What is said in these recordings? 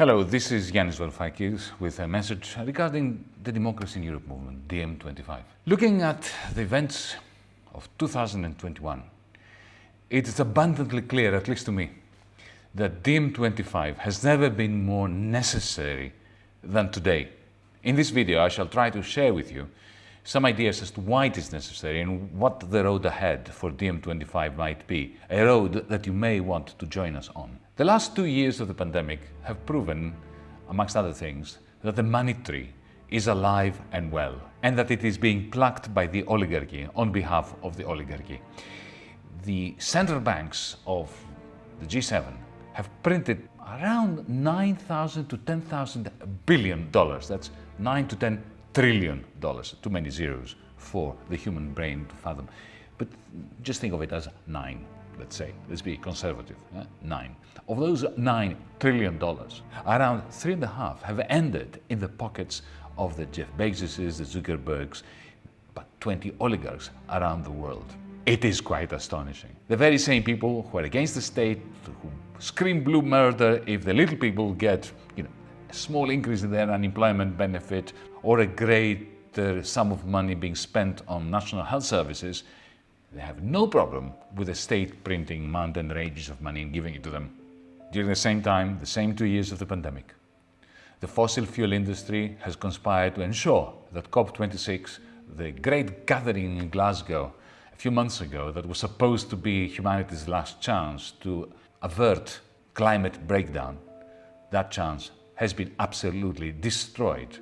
Hello, this is Yanis Varoufakis with a message regarding the Democracy in Europe movement, DiEM25. Looking at the events of 2021, it is abundantly clear, at least to me, that DiEM25 has never been more necessary than today. In this video, I shall try to share with you some ideas as to why it is necessary and what the road ahead for DiEM25 might be, a road that you may want to join us on. The last two years of the pandemic have proven, amongst other things, that the money tree is alive and well, and that it is being plucked by the oligarchy on behalf of the oligarchy. The central banks of the G7 have printed around 9,000 to 10,000 billion dollars. That's 9 to 10 trillion dollars. Too many zeros for the human brain to fathom. But just think of it as nine, let's say. Let's be conservative. Nine. Of those nine trillion dollars, around three and a half have ended in the pockets of the Jeff Bezoses, the Zuckerbergs, but 20 oligarchs around the world. It is quite astonishing. The very same people who are against the state, who scream blue murder if the little people get, you know, a small increase in their unemployment benefit or a greater sum of money being spent on national health services, they have no problem with the state printing mountain ranges of money and giving it to them. During the same time, the same two years of the pandemic, the fossil fuel industry has conspired to ensure that COP26, the great gathering in Glasgow a few months ago that was supposed to be humanity's last chance to avert climate breakdown, that chance has been absolutely destroyed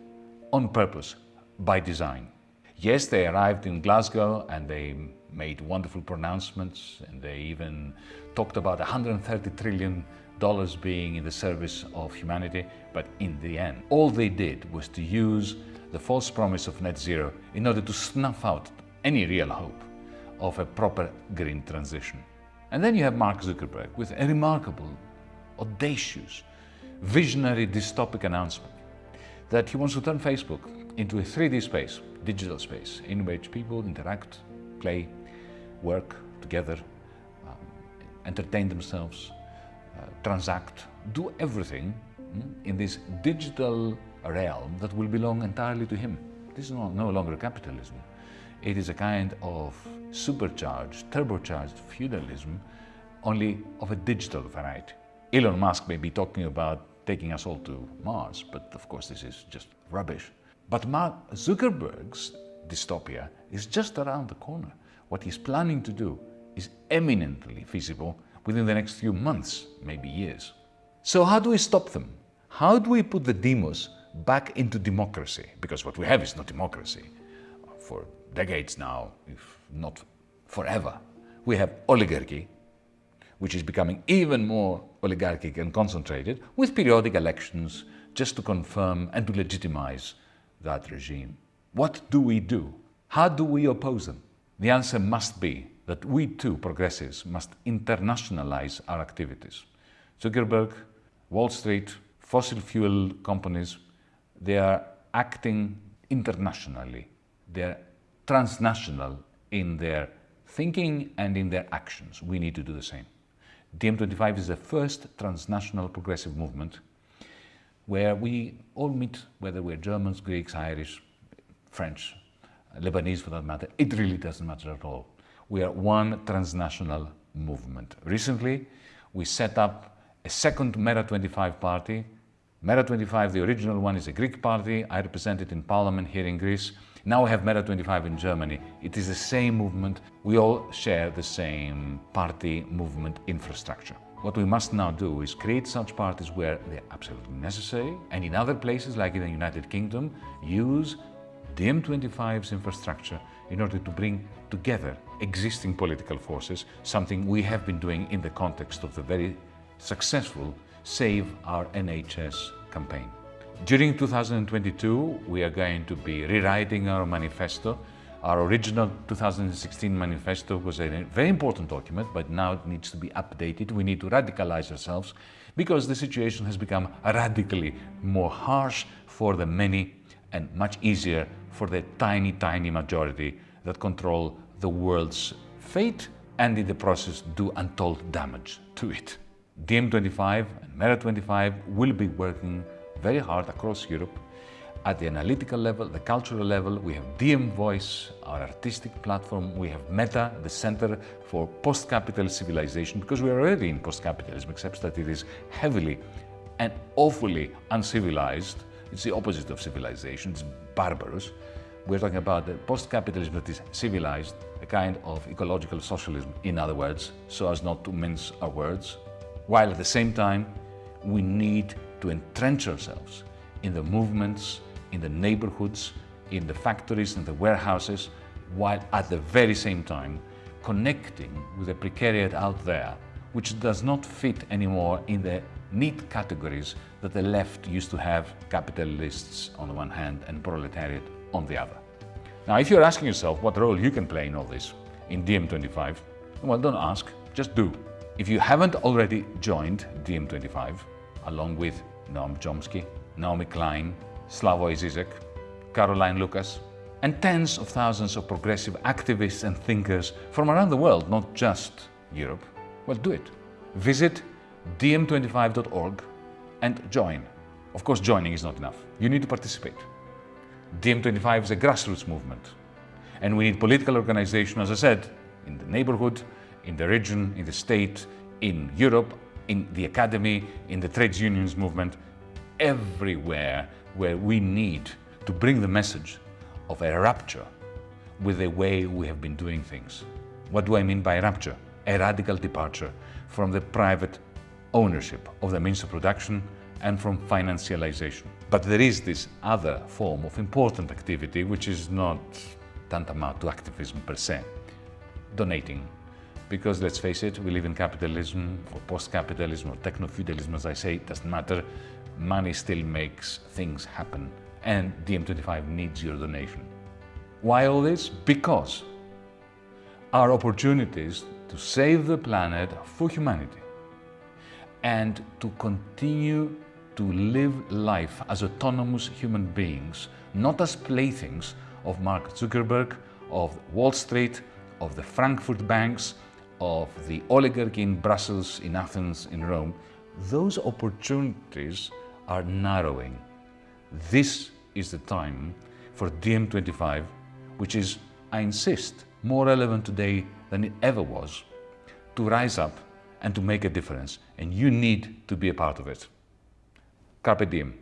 on purpose, by design. Yes, they arrived in Glasgow and they made wonderful pronouncements and they even talked about 130 trillion dollars being in the service of humanity, but in the end, all they did was to use the false promise of net zero in order to snuff out any real hope of a proper green transition. And then you have Mark Zuckerberg with a remarkable, audacious, visionary dystopic announcement that he wants to turn Facebook into a 3D space, digital space, in which people interact, play, work together, um, entertain themselves, uh, transact, do everything mm, in this digital realm that will belong entirely to him. This is no, no longer capitalism. It is a kind of supercharged, turbocharged feudalism, only of a digital variety. Elon Musk may be talking about taking us all to Mars, but of course this is just rubbish. But Mark Zuckerberg's dystopia is just around the corner. What he's planning to do is eminently feasible within the next few months, maybe years. So how do we stop them? How do we put the demos back into democracy? Because what we have is not democracy. For decades now, if not forever, we have oligarchy, which is becoming even more oligarchic and concentrated, with periodic elections just to confirm and to legitimize that regime. What do we do? How do we oppose them? The answer must be that we too, progressives, must internationalize our activities. Zuckerberg, Wall Street, fossil fuel companies, they are acting internationally. They're transnational in their thinking and in their actions. We need to do the same. DiEM25 is the first transnational progressive movement where we all meet, whether we're Germans, Greeks, Irish, French, Lebanese for that matter, it really doesn't matter at all. We are one transnational movement. Recently, we set up a second Mera25 party. Mera25, the original one, is a Greek party. I represent it in parliament here in Greece. Now we have Mera25 in Germany. It is the same movement. We all share the same party movement infrastructure. What we must now do is create such parties where they're absolutely necessary and in other places like in the United Kingdom use DiEM25's infrastructure in order to bring together existing political forces, something we have been doing in the context of the very successful Save Our NHS campaign. During 2022, we are going to be rewriting our manifesto. Our original 2016 manifesto was a very important document, but now it needs to be updated. We need to radicalize ourselves because the situation has become radically more harsh for the many and much easier for the tiny, tiny majority that control the world's fate and in the process do untold damage to it. DiEM25 and Mera25 will be working very hard across Europe at the analytical level, the cultural level. We have DiEM Voice, our artistic platform. We have Meta, the Center for Post-Capitalist Civilization, because we are already in post-capitalism, except that it is heavily and awfully uncivilized. It's the opposite of civilization, it's barbarous. We're talking about the post-capitalism that is civilized, a kind of ecological socialism, in other words, so as not to mince our words, while at the same time, we need to entrench ourselves in the movements, in the neighborhoods, in the factories and the warehouses, while at the very same time connecting with the precariat out there, which does not fit anymore in the neat categories that the left used to have capitalists on the one hand and proletariat on the other. Now, if you're asking yourself what role you can play in all this in DiEM25, well, don't ask, just do. If you haven't already joined DiEM25, along with Noam Chomsky, Naomi Klein, Slavoj Zizek, Caroline Lucas, and tens of thousands of progressive activists and thinkers from around the world, not just Europe, well, do it. Visit diem25.org and join. Of course, joining is not enough. You need to participate. DiEM25 is a grassroots movement. And we need political organization, as I said, in the neighborhood, in the region, in the state, in Europe, in the academy, in the trades unions movement, everywhere where we need to bring the message of a rupture with the way we have been doing things. What do I mean by rupture? A radical departure from the private ownership of the means of production and from financialization. But there is this other form of important activity which is not tantamount to activism per se, donating. Because let's face it, we live in capitalism or post-capitalism or techno-feudalism, as I say, it doesn't matter. Money still makes things happen and DiEM25 needs your donation. Why all this? Because our opportunities to save the planet for humanity and to continue to live life as autonomous human beings, not as playthings of Mark Zuckerberg, of Wall Street, of the Frankfurt banks, of the oligarchy in Brussels, in Athens, in Rome, those opportunities are narrowing. This is the time for DiEM25, which is, I insist, more relevant today than it ever was, to rise up and to make a difference. And you need to be a part of it. Carpe diem.